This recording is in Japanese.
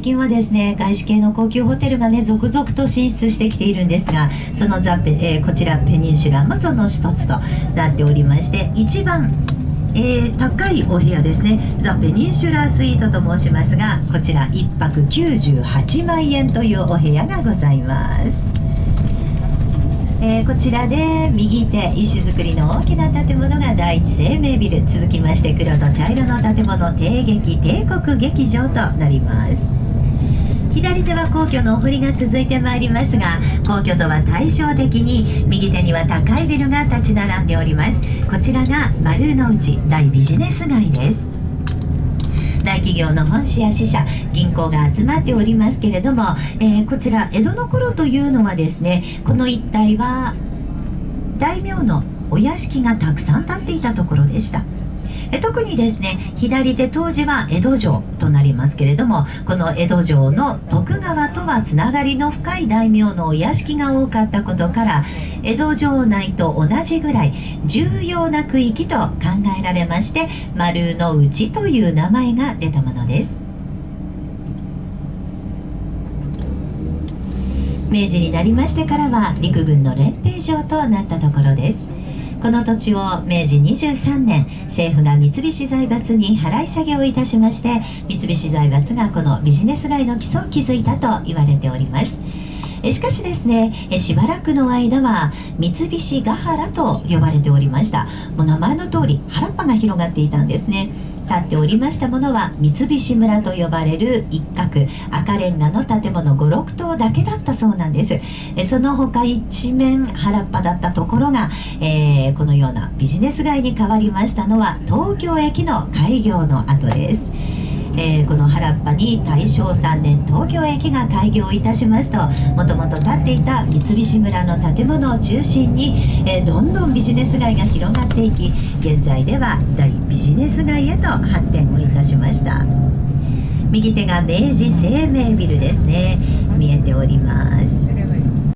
最近はですね外資系の高級ホテルがね続々と進出してきているんですがそのザペ、えー、こちらペニンシュラもその一つとなっておりまして一番えー、高いお部屋ですね。ザ・ペニンシュラースイートと申しますがこちら1泊98万円というお部屋がございます。えー、こちらで右手石造りの大きな建物が第一生命ビル。続きまして黒と茶色の建物帝劇帝国劇場となります。左手は皇居のお堀が続いてまいりますが皇居とは対照的に右手には高いビルが立ち並んでおります。こちらが丸の内大ビジネス街です。大企業の本社や支社銀行が集まっておりますけれども、えー、こちら江戸の頃というのはですねこの一帯は大名のお屋敷がたくさん建っていたところでした。え特にですね左手当時は江戸城となりますけれどもこの江戸城の徳川とはつながりの深い大名のお屋敷が多かったことから江戸城内と同じぐらい重要な区域と考えられまして丸の内という名前が出たものです。明治になりましてからは陸軍の練兵場となったところです。この土地を明治23年政府が三菱財閥に払い下げをいたしまして三菱財閥がこのビジネス街の基礎を築いたと言われております。しかしですねしばらくの間は三菱ヶ原と呼ばれておりました。もう名前の通り原っぱが広がっていたんですね。建っておりましたものは三菱村と呼ばれる一角赤レンガの建物56棟だけだったそうなんです。えその他一面原っぱだったところが、えー、このようなビジネス街に変わりましたのは東京駅の開業の後です。えー、この原っぱに大正3年東京駅が開業いたしますともともと建っていた三菱村の建物を中心に、えー、どんどんビジネス街が広がっていき現在では大ビジネス街へと発展をいたしました。右手が明治生命ビルですね。見えております。